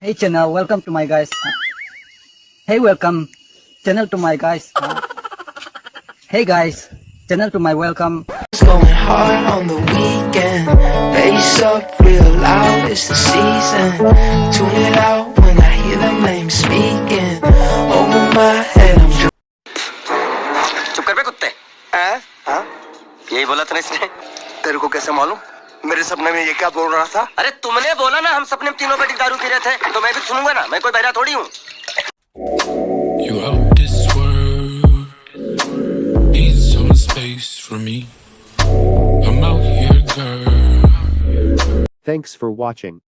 Hey channel, welcome to my guys. Uh, hey welcome channel to my guys. Uh, hey guys, channel to my welcome. It's going hard on the weekend. Bass up real loud, it's the season. Tune it out when I hear them names speaking. Over my head, I'm चुप कर बे कुत्ते हैं? हाँ? यही बोला था ना इसने तेरे को कैसे मालूम मेरे सपने में ये क्या बोल रहा था? अरे तुमने बोला ना हम सपने में तीनों बेटी दारू पी रहे थे तो मैं भी सुनूँगा ना मैं कोई बहरा थोड़ी हूँ। Thanks for watching.